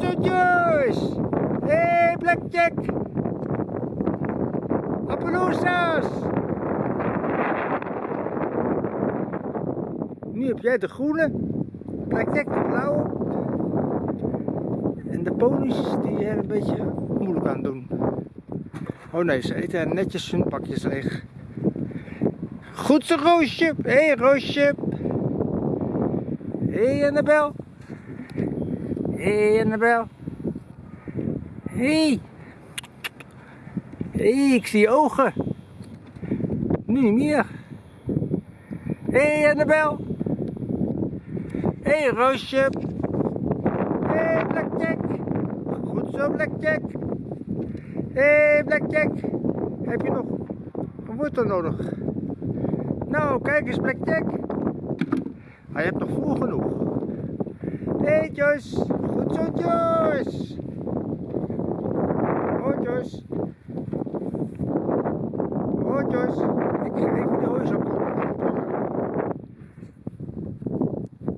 Joyce. Hé, hey, Blackjack. Appaloosas. Nu heb jij de groene. Blackjack de blauwe. En de ponies die er een beetje moeilijk aan doen. Oh nee, ze eten netjes hun pakjes leeg. Goed zo, Roosje. Hé, hey, Roosje. Hé, hey, Annabel. Hé, hey, Annabel. Hé. Hey. Hey, ik zie ogen. Nu niet meer. Hé, hey, Annabel. Hé, hey, Roosje. Hé, hey, Blackjack. Goed zo, Blackjack. Hé, hey, Blackjack. Heb je nog een wortel nodig? Nou, kijk eens, Blackjack. Je hebt nog voer genoeg. Hey, Joyce. Goed zo, Joyce.